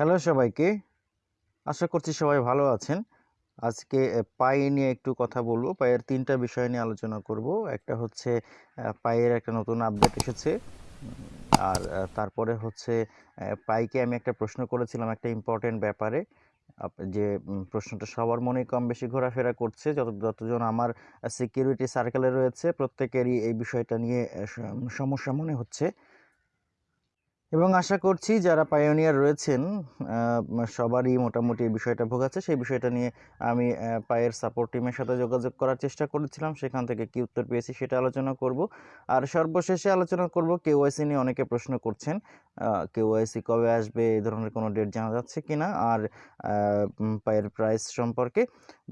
Hello সবাইকে। আশা করছি সবাই ভালো আছেন। আজকে পাই নিয়ে একটু কথা বলব। পায়ের তিনটা বিষয় নিয়ে আলোচনা করব। একটা হচ্ছে পায়ের একটা নতুন আপডেট এসেছে। আর তারপরে হচ্ছে পাইকে আমি একটা প্রশ্ন করেছিলাম একটা ইম্পর্টেন্ট ব্যাপারে। যে প্রশ্নটা সবার মনে কম বেশি ঘোরাফেরা করছে। যত, যতজন আমার সিকিউরিটি সার্কেলে রয়েছে, প্রত্যেকেরই এই বিষয়টা নিয়ে সমস্যা মনে হচ্ছে। এবং আশা করছি যারা পায়োনিয়ার রয়েছেন সবারই মোটামুটি এই বিষয়টা ভোগাচ্ছে সেই বিষয়টা নিয়ে আমি পায়ের সাপোর্ট টিমের সাথে যোগাযোগ করার চেষ্টা করেছিলাম। সেখান থেকে কি উত্তর পেয়েছি সেটা আলোচনা করব। আর সর্বশেষে আলোচনা করব কেওয়াইসি নিয়ে অনেকে প্রশ্ন করছেন কেওয়াইসি কবে আসবে, এই ধরনের কোনো ডেট জানা যাচ্ছে কি না আর পায়ের প্রাইস সম্পর্কে।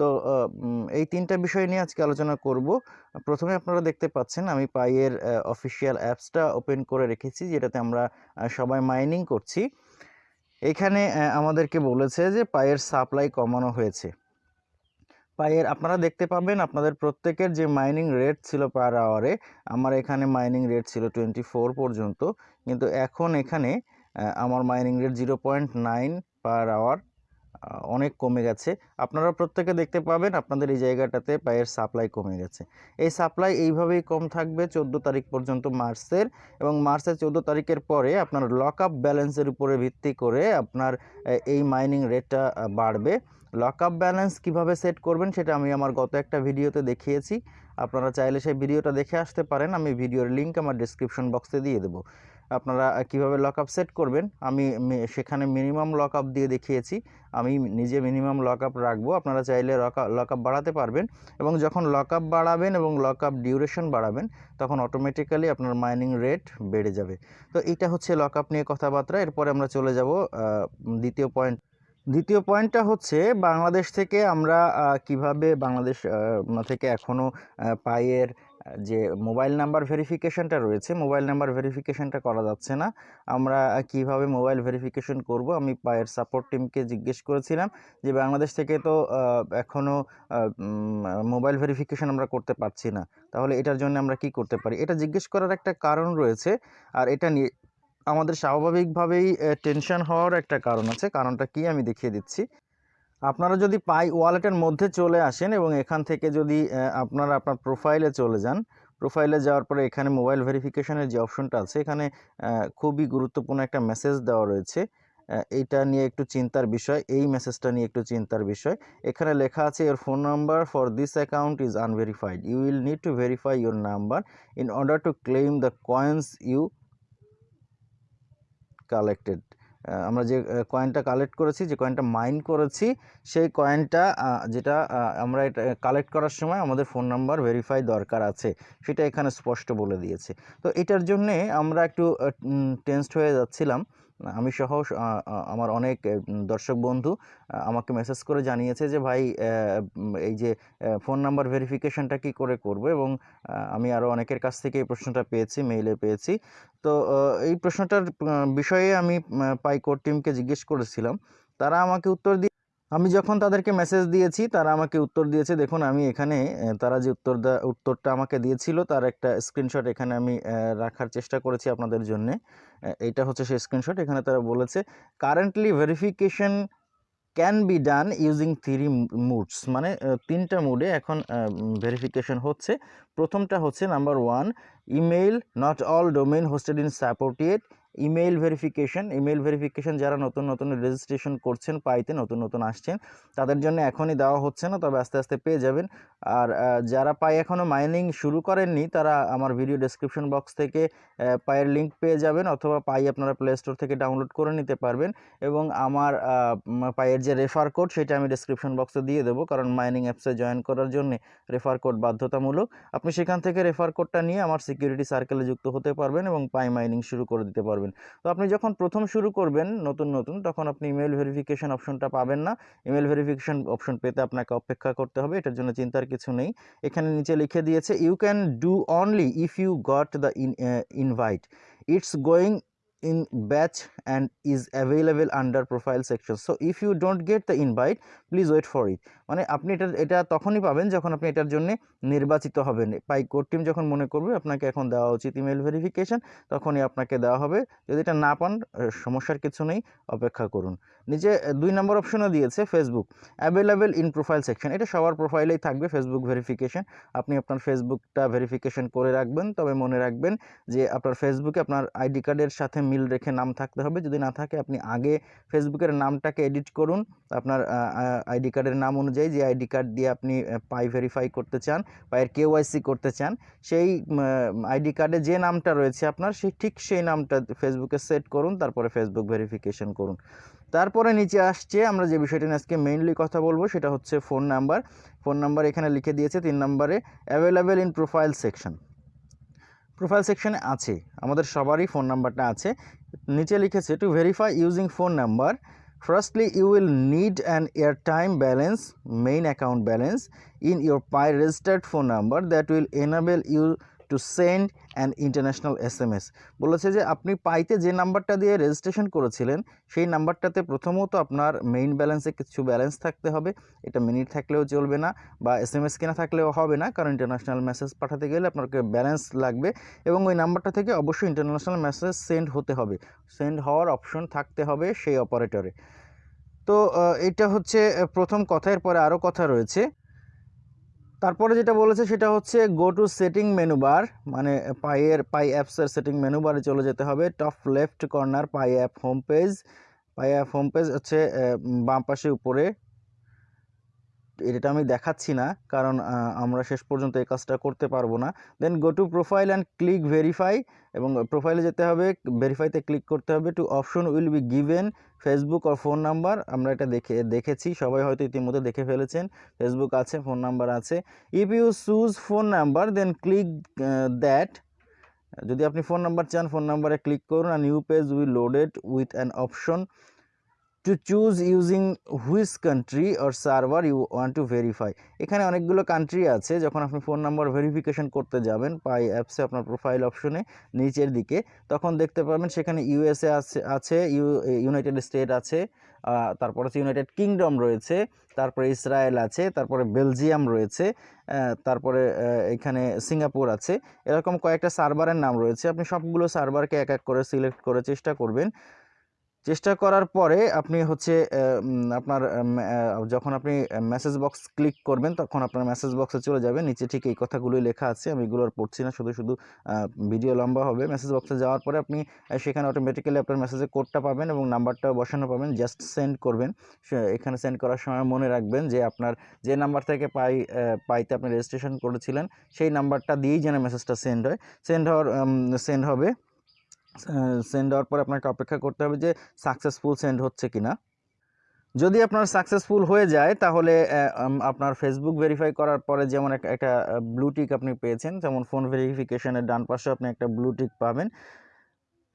তো এই তিনটা বিষয় নিয়ে আজকে আলোচনা করব। প্রথমে আপনারা দেখতে পাচ্ছেন আমি পায়ের অফিসিয়াল অ্যাপসটা ওপেন করে রেখেছি, যেটাতে আমরা সবাই মাইনিং করছি। এখানে আমাদেরকে বলেছে যে পায়ের সাপ্লাই কমানো হয়েছে। পায়ের, আপনারা দেখতে পাবেন আপনাদের প্রত্যেকের যে মাইনিং রেট ছিল পার আওয়ারে আমার এখানে মাইনিং রেট ছিল টোয়েন্টি পর্যন্ত। কিন্তু এখন এখানে আমার mining rate zero point nine per hour অনেক কমে গেছে। আপনারা প্রত্যেকে দেখতে পাবেন আপনাদের এই জায়গাটাতে পায়ের সাপ্লাই কমে গেছে। এই সাপ্লাই এইভাবেই কম থাকবে চোদ্দ তারিখ পর্যন্ত মার্চের এবং মার্চের চোদ্দ তারিখের পরে আপনার লক আপ ব্যালেন্সের উপরে ভিত্তি করে আপনার এই মাইনিং রেটটা বাড়বে। লক আপ ব্যালেন্স কীভাবে সেট করবেন সেটা আমি আমার গত একটা ভিডিওতে দেখিয়েছি। আপনারা চাইলে সেই ভিডিওটা দেখে আসতে পারেন। আমি ভিডিওর লিঙ্ক আমার ডিসক্রিপশন বক্সে দিয়ে দেবো। আপনারা কীভাবে লক আপ সেট করবেন আমি সেখানে মিনিমাম লক আপ দিয়ে দেখিয়েছি। আমি নিজে মিনিমাম লক আপ রাখব আপনারা চাইলে লক আপ বাড়াতে পারবেন এবং যখন লক আপ বাড়াবেন এবং লক আপ ডিউরেশন বাড়াবেন তখন অটোমেটিক্যালি আপনার মাইনিং রেট বেড়ে যাবে। তো এটা হচ্ছে লক আপ নিয়ে কথাবার্তা। এরপরে আমরা চলে যাব দ্বিতীয় পয়েন্ট দ্বিতীয় পয়েন্টটা হচ্ছে বাংলাদেশ থেকে আমরা কীভাবে বাংলাদেশ থেকে এখনও পাইয়ের আহ, যে মোবাইল নাম্বার ভেরিফিকেশনটা রয়েছে মোবাইল নাম্বার ভেরিফিকেশনটা করা যাচ্ছে না। আমরা কীভাবে মোবাইল ভেরিফিকেশন করব? আমি পায়ের সাপোর্ট টিমকে জিজ্ঞেস করেছিলাম যে বাংলাদেশ থেকে তো আহ, এখনও মোবাইল ভেরিফিকেশন আমরা করতে পারছি না। তাহলে এটার জন্য আমরা কি করতে পারি? এটা জিজ্ঞেস করার একটা কারণ রয়েছে আর এটা নিয়ে আমাদের স্বাভাবিকভাবেই টেনশন হওয়ার একটা কারণ আছে। কারণটা কি আমি দেখিয়ে দিচ্ছি। আপনারা যদি পাই ওয়ালেটের মধ্যে চলে আসেন এবং এখান থেকে যদি আপনারা আপনার প্রোফাইলে চলে যান, প্রোফাইলে যাওয়ার পরে এখানে মোবাইল ভেরিফিকেশনের যে অপশনটা আছে, এখানে খুবই গুরুত্বপূর্ণ একটা মেসেজ দেওয়া রয়েছে। এইটা নিয়ে একটু চিন্তার বিষয়, এই মেসেজটা নিয়ে একটু চিন্তার বিষয়। এখানে লেখা আছে your phone number for this account is unverified you will need to verify your number in order to claim the coins you collected আমরা যে কয়েনটা কালেক্ট করেছি, যে কয়েনটা মাইন করেছি, সেই কয়েনটা যেটা আমরা এটা কালেক্ট করার সময় আমাদের ফোন নাম্বার ভেরিফাই দরকার আছে, সেটা এখানে স্পষ্ট বলে দিয়েছে। তো এটার জন্যে আমরা একটু টেন্সড হয়ে যাচ্ছিলাম। আমি সহ আমার অনেক দর্শক বন্ধু আমাকে মেসেজ করে জানিয়েছে যে, ভাই এই যে ফোন নাম্বার ভেরিফিকেশনটা কি করে করব? এবং আমি আরও অনেকের কাছ থেকে এই প্রশ্নটা পেয়েছি মেইলে পেয়েছি। তো এই প্রশ্নটার বিষয়ে আমি পাইকোর পাই কোর টিমকে জিজ্ঞেস করেছিলাম। তারা আমাকে উত্তর দিয়ে আমি যখন তাদেরকে মেসেজ দিয়েছি, তারা আমাকে উত্তর দিয়েছে, দেখুন, আমি এখানে তারা যে উত্তর উত্তরটা আমাকে দিয়েছিল, তার একটা স্ক্রিনশট এখানে আমি রাখার চেষ্টা করেছি আপনাদের জন্যে। এইটা হচ্ছে সেই স্ক্রিনশট এখানে তারা বলেছে currently verification can be done using three modes মানে তিনটা মুডে এখন ভেরিফিকেশন হচ্ছে। প্রথমটা হচ্ছে number one email not all domain hosted in supported email verification email verification যারা নতুন নতুন রেজিস্ট্রেশন করছেন, পাইতে নতুন নতুন আসছেন, তাদের জন্য এখনই দেওয়া হচ্ছে না, তবে আস্তে আস্তে পেয়ে যাবেন। আর যারা পাই এখনও মাইনিং শুরু করেননি, তারা আমার ভিডিও ডেসক্রিপশন বক্স থেকে পায়ের লিঙ্ক পেয়ে যাবেন, অথবা পাই আপনারা প্লে স্টোর থেকে ডাউনলোড করে নিতে পারবেন। এবং আমার পায়ের যে রেফার কোড সেটা আমি ডেসক্রিপশন বক্সে দিয়ে দেবো, কারণ মাইনিং অ্যাপসে জয়েন করার জন্য রেফার কোড বাধ্যতামূলক। আপনি সেখান থেকে রেফার কোডটা নিয়ে আমার সিকিউরিটি সার্কেলে যুক্ত হতে পারবেন এবং পাই মাইনিং শুরু করে দিতে পারবেন। তো আপনি যখন প্রথম শুরু করবেন নতুন নতুন, তখন আপনি ইমেল ভেরিফিকেশন অপশনটা পাবেন না। ইমেল ভেরিফিকেশন অপশন পেতে আপনাকে অপেক্ষা করতে হবে, এটার জন্য চিন্তার কিছু নেই। এখানে নিচে লিখে দিয়েছে you can do only if you got the invite it's going in batch and is available under profile section. So if you don't get the invite, please wait for it. মানে আপনি এটা এটা তখনই পাবেন যখন আপনি এটার জন্য নির্বাচিত হবেন। পাই কোর টিম যখন মনে করবে, আপনাকে এখন দেওয়া উচিত ইমেল ভেরিফিকেশন তখনই আপনাকে দেওয়া হবে। যদি এটা না পান সমস্যার কিছু নেই, অপেক্ষা করুন। নিচে দুই নম্বর অপশনও দিয়েছে Facebook available in profile section এটা সবার প্রোফাইলেই থাকবে ফেসবুক ভেরিফিকেশন আপনি আপনার ফেসবুকটা ভেরিফিকেশন করে রাখবেন। তবে মনে রাখবেন যে আপনার ফেসবুকে আপনার আইডি কার্ডের সাথে মিল রেখে নাম থাকতে হবে। যদি না থাকে, আপনি আগে ফেসবুকের নামটাকে এডিট করুন। আপনার আইডি কার্ডের নাম অনুযায়ী যে আইডি কার্ড দিয়ে আপনি পাই ভেরিফাই করতে চান পায়ের কেওয়াইসি করতে চান, সেই আইডি কার্ডে যে নামটা রয়েছে আপনার, সেই ঠিক সেই নামটা ফেসবুকে সেট করুন, তারপরে ফেসবুক ভেরিফিকেশন করুন। তারপরে নিচে আসছে, আমরা যে বিষয়টা নিয়ে আজকে মেইনলি কথা বলব, সেটা হচ্ছে ফোন নাম্বার ফোন নাম্বার এখানে লিখে দিয়েছে তিন নম্বরে available in profile section profile সেকশনে আছে, আমাদের সবারই ফোন নাম্বারটা আছে। নিচে লিখেছে to verify using phone number Firstly, you will need an airtime balance, main account balance in your Pi registered phone number that will enable you to send an international S M S. বলেছে যে আপনি পাইতে যে নাম্বারটা দিয়ে registration করেছিলেন, সেই নাম্বারটাতে প্রথমত আপনার মেইন ব্যালেন্সে কিছু ব্যালেন্স থাকতে হবে। এটা মিনিট থাকলেও চলবে না বা এস এম এস কেনা থাকলেও হবে না, কারণ ইন্টারন্যাশনাল মেসেজ পাঠাতে গেলে আপনাকে ব্যালেন্স লাগবে এবং ওই নাম্বারটা থেকে অবশ্যই ইন্টারন্যাশনাল মেসেজ সেন্ড হতে হবে। সেন্ড হওয়ার অপশন থাকতে হবে সেই অপারেটরে। তো এটা হচ্ছে প্রথম কথা। এরপরে আরও কথা রয়েছে। তারপরে যেটা বলেছে সেটা হচ্ছে go to setting menu bar মানে পাইয়ের পাই অ্যাপসের সেটিং মেনু বারে চলে যেতে হবে। Top left corner Pi app home page Pi app home page হচ্ছে বাম পাশে উপরে এটা আমি দেখাচ্ছি না, কারণ আমরা শেষ পর্যন্ত এই কাজটা করতে পারব না। Then go to profile and click verify এবং প্রোফাইলে যেতে হবে ভেরিফাইতে ক্লিক করতে হবে two option will be given Facebook R phone number আমরা এটা দেখে, দেখেছি, সবাই হয়তো ইতিমধ্যে দেখে ফেলেছেন ফেসবুক আছে ফোন নাম্বার আছে। If you choose phone number then click that যদি আপনি ফোন নাম্বার চান ফোন নাম্বারে ক্লিক করুন আর new page will loaded with an option to choose using which country or server you want to verify এখানে অনেকগুলো country আছে, যখন আপনি ফোন নাম্বার ভেরিফিকেশন করতে যাবেন, পাই অ্যাপসে আপনার প্রোফাইল অপশনে নিচের দিকে, তখন দেখতে পাবেন সেখানে ইউএসএ আছে আছে ইউ ইউনাইটেড স্টেট আছে তারপর হচ্ছে ইউনাইটেড কিংডম রয়েছে, তারপরে ইসরায়েল আছে, তারপরে বেলজিয়াম রয়েছে তারপরে এখানে সিঙ্গাপুর আছে, এরকম কয়েকটা সার্ভারের নাম রয়েছে, আপনি সবগুলো সার্ভারকে এক এক করে সিলেক্ট করে চেষ্টা করবেন। চেষ্টা করার পরে আপনি হচ্ছে আপনার যখন আপনি মেসেজ বক্স ক্লিক করবেন, তখন আপনার মেসেজ বক্সে চলে যাবে। নিচে ঠিক এই কথাগুলোই লেখা আছে। আমি এগুলো আর পড়ছি না। শুধু শুধু ভিডিও লম্বা হবে। মেসেজ বক্সে যাওয়ার পরে আপনি সেখানে অটোমেটিক্যালি আপনার মেসেজের কোডটা পাবেন এবং নাম্বারটাও বসানো পাবেন। জাস্ট সেন্ড করবেন। এখানে সেন্ড করার সময় মনে রাখবেন যে আপনার, যে নাম্বার থেকে পাই পাইতে আপনি রেজিস্ট্রেশন করেছিলেন, সেই নাম্বারটা দিয়েই যেন মেসেজটা সেন্ড হয়। সেন্ড হওয়ার সেন্ড হবে। সেন্ড হওয়ার পর আপনাকে অপেক্ষা করতে হবে যে সাকসেসফুল সেন্ড হচ্ছে কিনা। যদি আপনার সাকসেসফুল হয়ে যায়, তাহলে আপনার ফেসবুক ভেরিফাই করার পরে যেমন এক- একটা ব্লুটিক আপনি পেয়েছেন, যেমন ফোন ভেরিফিকেশনের ডান পাশে আপনি একটা ব্লুটিক পাবেন।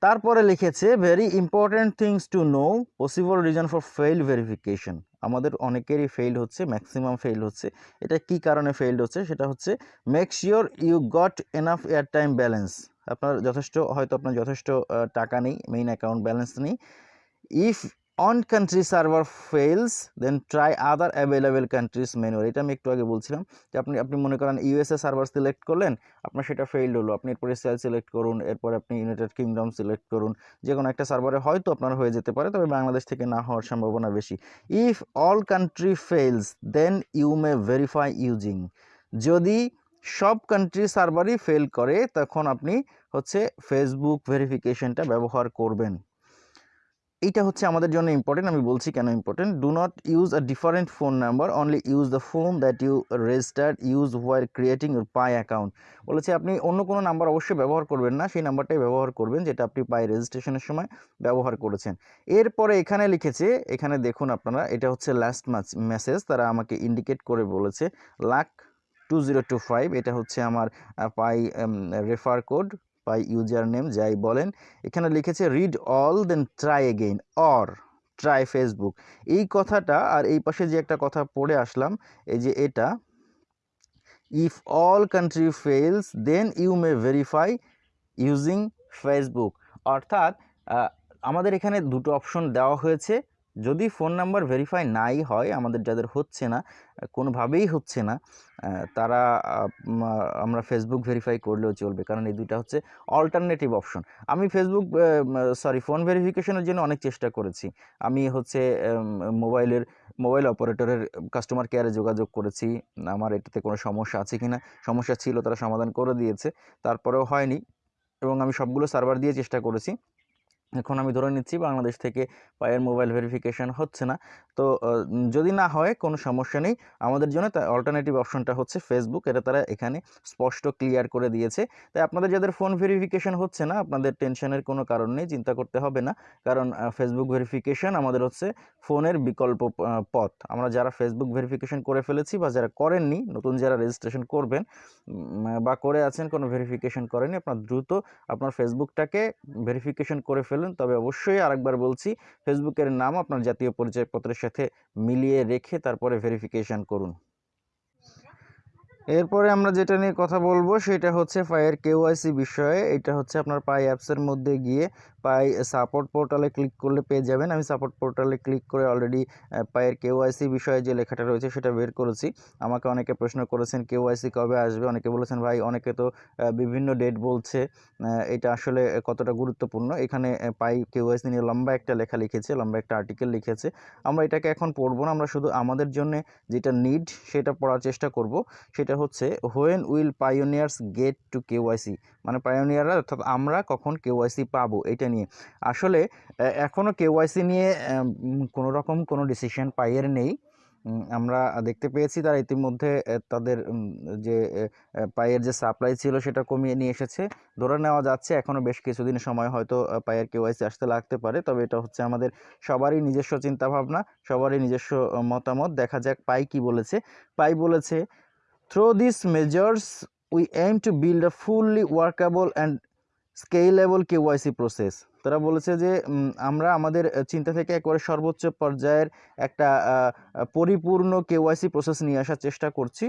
তারপরে লিখেছে very important things to know possible reason for fail verification আমাদের অনেকেরই ফেইল হচ্ছে ম্যাক্সিমাম ফেইল হচ্ছে। এটা কি কারণে ফেইল হচ্ছে? সেটা হচ্ছে make sure you got enough air time balance আপনার যথেষ্ট, হয়তো আপনার যথেষ্ট টাকা নেই মেইন অ্যাকাউন্ট ব্যালেন্স নেই। If on country server fails then try other available countries মেনুয়ার এটা আমি একটু আগে বলছিলাম যে আপনি আপনি মনে করেন ইউএসএ সার্ভার সিলেক্ট করলেন, আপনার সেটা ফেইল্ড হলো। আপনি এরপরে সেল সিলেক্ট করুন, এরপর আপনি ইউনাইটেড কিংডম সিলেক্ট করুন। যে কোনো একটা সার্ভারে হয়তো আপনার হয়ে যেতে পারে, তবে বাংলাদেশ থেকে না হওয়ার সম্ভাবনা বেশি। If all country fails then you may verify using যদি সব কান্ট্রি সার্ভারই ফেল করে, তখন আপনি হচ্ছে ফেসবুক ভেরিফিকেশনটা ব্যবহার করবেন। এইটা হচ্ছে আমাদের জন্য ইম্পর্টেন্ট আমি বলছি কেন important do not use a different phone number only use the phone that you registered use where creating your Pi account বলেছে আপনি অন্য কোনো নাম্বার অবশ্যই ব্যবহার করবেন না, সেই নাম্বারটাই ব্যবহার করবেন, যেটা আপনি পাই রেজিস্ট্রেশনের সময় ব্যবহার করেছেন। এরপরে এখানে লিখেছে, এখানে দেখুন আপনারা, এটা হচ্ছে লাস্ট মেসেজ তারা আমাকে ইন্ডিকেট করে বলেছে luck two zero two five এটা হচ্ছে আমার Pi refer code Pi user name যাই বলেন। এখানে লিখেছে read all then try again or try Facebook এই কথাটা আর এই পাশে যে একটা কথা পড়ে আসলাম, এই যে এটা if all country fails then you may verify using Facebook অর্থাৎ আমাদের এখানে দুটো অপশন দেওয়া হয়েছে। যদি ফোন নাম্বার ভেরিফাই নাই হয়, আমাদের যাদের হচ্ছে না, কোনোভাবেই হচ্ছে না তারা আমরা ফেসবুক ভেরিফাই করলেও চলবে। কারণ এই দুইটা হচ্ছে অল্টারনেটিভ অপশন আমি ফেসবুক সরি ফোন ভেরিফিকেশনের জন্য অনেক চেষ্টা করেছি। আমি হচ্ছে মোবাইলের, মোবাইল অপারেটরের কাস্টমার কেয়ারে যোগাযোগ করেছি। আমার এটাতে কোনো সমস্যা আছে কি না সমস্যা ছিল, তারা সমাধান করে দিয়েছে। তারপরেও হয়নি। এবং আমি সবগুলো সার্ভার দিয়ে চেষ্টা করেছি। এখন আমি ধরে নিচ্ছি বাংলাদেশ থেকে পায়ের মোবাইল ভেরিফিকেশান হচ্ছে না। তো যদি না হয় কোনো সমস্যা নেই। আমাদের জন্য তার অল্টারনেটিভ অপশনটা হচ্ছে ফেসবুক এটা তারা এখানে স্পষ্ট ক্লিয়ার করে দিয়েছে। তাই আপনাদের যাদের ফোন ভেরিফিকেশন হচ্ছে না, আপনাদের টেনশনের কোনো কারণ নেই, চিন্তা করতে হবে না। কারণ ফেসবুক ভেরিফিকেশন আমাদের হচ্ছে ফোনের বিকল্প পথ। আমরা যারা ফেসবুক ভেরিফিকেশন করে ফেলেছি বা যারা করেননি, নতুন যারা রেজিস্ট্রেশন করবেন বা করে আছেন, কোনো ভেরিফিকেশন করেনি আপনার দ্রুত আপনার ফেসবুকটাকে ভেরিফিকেশন করে ফেলুন। তবে অবশ্যই আরেকবার বলছি ফেসবুকের নাম আপনার জাতীয় পরিচয়পত্রের সাথে মিলিয়ে রেখে তারপরে ভেরিফিকেশন করুন। এরপরে আমরা যেটা নিয়ে কথা বলব, সেটা হচ্ছে পায়ের কেওয়াইসি বিষয়ে। এটা হচ্ছে আপনার পাই অ্যাপসের মধ্যে গিয়ে পাই সাপোর্ট পোর্টালে ক্লিক করলে পেয়ে যাবেন। আমি সাপোর্ট পোর্টালে ক্লিক করে অলরেডি পায়ের কেওয়াইসি বিষয়ে যে লেখাটা রয়েছে সেটা বের করেছি। আমাকে অনেকে প্রশ্ন করেছেন কেওয়াইসি কবে আসবে? অনেকে বলেছেন, ভাই, অনেকে তো বিভিন্ন ডেট বলছে। এটা আসলে কতটা গুরুত্বপূর্ণ? এখানে পাই কেওয়াইসি নিয়ে লম্বা একটা লেখা লিখেছে, লম্বা একটা আর্টিকেল লিখেছে। আমরা এটাকে এখন পড়ব না, আমরা শুধু আমাদের জন্য যেটা নিড সেটা পড়ার চেষ্টা করব। সেটা হচ্ছে when will pioneers get to KYC মানে পাইওনিয়াররা অর্থাৎ আমরা কখন কেওয়াইসি পাবো? এটা নিয়ে। আসলে এখনও এখনও কেওয়াইসি নিয়ে কোনো রকম কোনো ডিসিশন পাইয়ের নেই। আমরা দেখতে পেয়েছি তারা ইতিমধ্যে তাদের যে পায়ের যে সাপ্লাই ছিল সেটা কমিয়ে নিয়ে এসেছে। ধরে নেওয়া যাচ্ছে এখনও বেশ কিছুদিন সময় হয়তো পায়ের কেওয়াইসি আসতে লাগতে পারে। তবে এটা হচ্ছে আমাদের সবারই নিজস্ব চিন্তাভাবনা, সবারই নিজস্ব মতামত। দেখা যাক পাই কি বলেছে। পাই বলেছে through this measures we aim to build a fully workable and scalable KYC process. তারা বলেছে যে আমরা আমাদের চিন্তা থেকে একবারে সর্বোচ্চ পর্যায়ের একটা পরিপূর্ণ কেওয়াইসি প্রসেস নিয়ে আসার চেষ্টা করছি।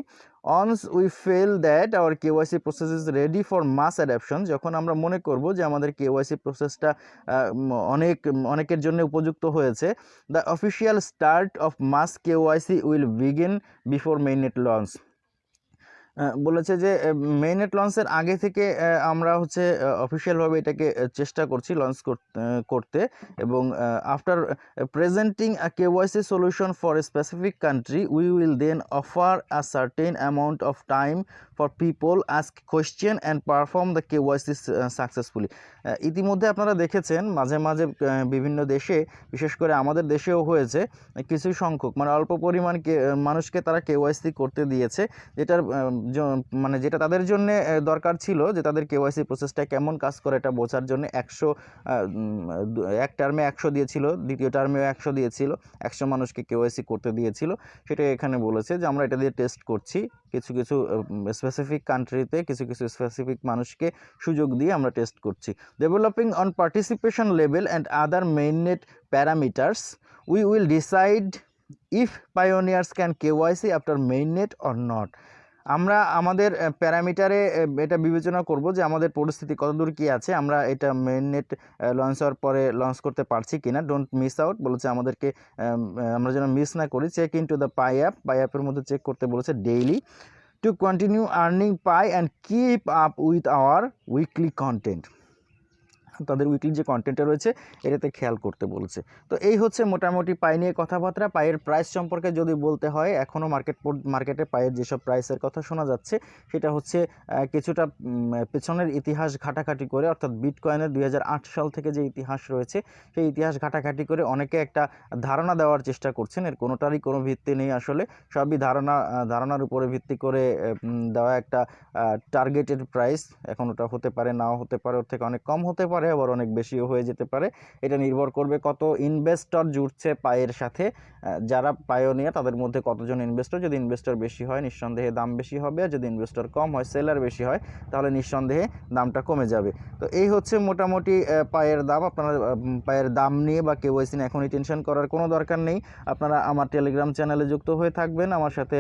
Once we feel that our KYC process is ready for mass adoption যখন আমরা মনে করব যে আমাদের কেওয়াইসি প্রসেসটা অনেক অনেকের জন্য উপযুক্ত হয়েছে the official start of mass KYC will begin before mainnet launch বলেছে যে মেইননেট লঞ্চের আগে থেকে আমরা হচ্ছে অফিসিয়ালভাবে এটাকে চেষ্টা করছি লঞ্চ করতে এবং after presenting a KYC solution for specific country we will then offer a certain amount of time for people ask question and perform the KYC successfully ইতিমধ্যে আপনারা দেখেছেন, মাঝে মাঝে বিভিন্ন দেশে, বিশেষ করে আমাদের দেশেও হয়েছে কিছু সংখ্যক মানে অল্প পরিমাণ মানুষকে তারা কেওয়াইসি করতে দিয়েছে, যেটার মানে যেটা তাদের জন্য দরকার ছিল যে তাদের কেওয়াইসি প্রসেসটা কেমন কাজ করে এটা বোঝার জন্য একশো এক টার্মে একশো দিয়েছিল, দ্বিতীয় টার্মেও একশো দিয়েছিল, একশো মানুষকে কেওয়াইসি করতে দিয়েছিল। সেটা এখানে বলেছে যে আমরা এটা দিয়ে টেস্ট করছি, কিছু কিছু স্পেসিফিক কান্ট্রিতে কিছু কিছু স্পেসিফিক মানুষকে সুযোগ দিয়ে আমরা টেস্ট করছি। Developing on participation level and other mainnet parameters we will decide if pioneers can KYC after mainnet or not আমরা আমাদের প্যারামিটারে এটা বিবেচনা করব যে আমাদের পরিস্থিতি কতদূর কি আছে, আমরা এটা মেন নেট লঞ্চ হওয়ার পরে লঞ্চ করতে পারছি কি না ডোন্ট মিস আউট বলেছে আমাদেরকে আমরা যেন মিস না করি। Check in to the Pi app Pi অ্যাপের মধ্যে চেক করতে বলেছে daily to continue earning Pi and keep up with our weekly content তাদের উইকলি যে কন্টেন্টটা রয়েছে, এটাতে খেয়াল করতে বলছে। তো এই হচ্ছে মোটামুটি পাই নিয়ে কথাবার্তা। পায়ের প্রাইস সম্পর্কে যদি বলতে হয় এখনও মার্কেট মার্কেটে পায়ের যেসব প্রাইসের কথা শোনা যাচ্ছে, সেটা হচ্ছে কিছুটা পেছনের ইতিহাস ঘাটাঘাটি করে, অর্থাৎ বিটকয়েনের দুই হাজার আট সাল থেকে যে ইতিহাস রয়েছে, সেই ইতিহাস ঘাটাঘাটি করে অনেকে একটা ধারণা দেওয়ার চেষ্টা করছেন। এর কোনোটারই কোনো ভিত্তি নেই আসলে। সবই ধারণা ধারণার উপরে ভিত্তি করে দেওয়া একটা টার্গেটেড প্রাইস এখন ওটা হতে পারে, নাও হতে পারে, ওর থেকে অনেক কম হতে পারে। আবার অনেক বেশিও হয়ে যেতে পারে। এটা নির্ভর করবে কত ইনভেস্টর জুড়ছে পায়ের সাথে। যারা পায়োনিয়া তাদের মধ্যে কতজন ইনভেস্টর যদি ইনভেস্টর বেশি হয়, নিঃসন্দেহে দাম বেশি হবে। আর যদি ইনভেস্টর কম হয় সেলার বেশি হয়, তাহলে নিঃসন্দেহে দামটা কমে যাবে। তো এই হচ্ছে মোটামুটি পায়ের দাম। আপনারা পায়ের দাম নিয়ে বা কেওয়াইসি নিয়ে এখনই টেনশন করার কোনো দরকার নেই। আপনারা আমার টেলিগ্রাম চ্যানেলে যুক্ত হয়ে থাকবেন, আমার সাথে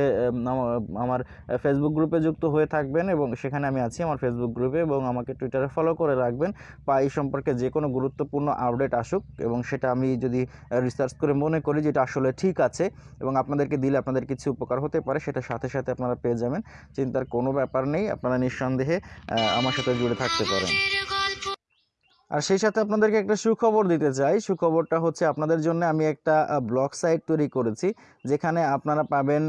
আমার ফেসবুক গ্রুপে যুক্ত হয়ে থাকবেন এবং সেখানে আমি আছি আমার ফেসবুক গ্রুপে এবং আমাকে টুইটারে ফলো করে রাখবেন। পাই সম্পর্কে যে কোনো গুরুত্বপূর্ণ আপডেট আসুক এবং সেটা আমি যদি রিসার্চ করে মনে করি যেটা আসলে ঠিক আছে এবং আপনাদেরকে দিলে আপনাদের কিছু উপকার হতে পারে, সেটা সাথে সাথে আপনারা পেয়ে যাবেন। চিন্তার কোনো ব্যাপার নেই, আপনারা নিঃসন্দেহে আমার সাথে জুড়ে থাকতে পারেন। আর সেই সাথে আপনাদেরকে একটা সুখবর দিতে চাই। সুখবরটা হচ্ছে আপনাদের জন্য আমি একটা ব্লগ সাইট তৈরি করেছি, যেখানে আপনারা পাবেন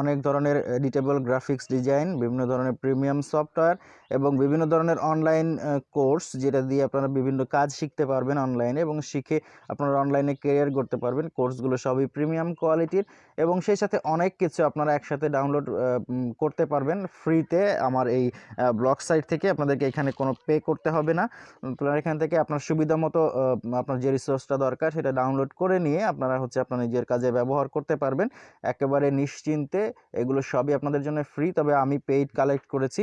অনেক ধরনের এডিটেবল গ্রাফিক্স ডিজাইন, বিভিন্ন ধরনের প্রিমিয়াম সফটওয়্যার এবং বিভিন্ন ধরনের অনলাইন কোর্স, যেটা দিয়ে আপনারা বিভিন্ন কাজ শিখতে পারবেন অনলাইনে এবং শিখে আপনারা অনলাইনে কেরিয়ার করতে পারবেন। কোর্সগুলো সবই প্রিমিয়াম কোয়ালিটির এবং সেই সাথে অনেক কিছু আপনারা একসাথে ডাউনলোড করতে পারবেন ফ্রিতে আমার এই ব্লগ সাইট থেকে। আপনাদেরকে এখানে কোনো পে করতে হবে না। আপনারা এখান থেকে আপনার সুবিধা মতো আপনার যে রিসোর্সটা দরকার সেটা ডাউনলোড করে নিয়ে আপনারা হচ্ছে আপনার নিজের কাজে ব্যবহার করতে পারবেন। একেবারে নিশ্চিন্তে এগুলো সবই আপনাদের জন্য ফ্রি তবে আমি পেইড কালেক্ট করেছি।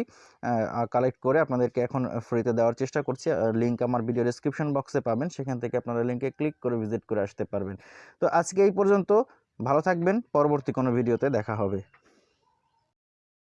কালেক্ট করে আপনাদেরকে এখন ফ্রিতে দেওয়ার চেষ্টা করছি। লিঙ্ক আমার ভিডিও ডেসক্রিপশন বক্সে পাবেন। সেখান থেকে আপনারা লিঙ্কে ক্লিক করে ভিজিট করে আসতে পারবেন। তো আজকে এই পর্যন্ত। ভালো থাকবেন পরবর্তী কোনো ভিডিওতে দেখা হবে।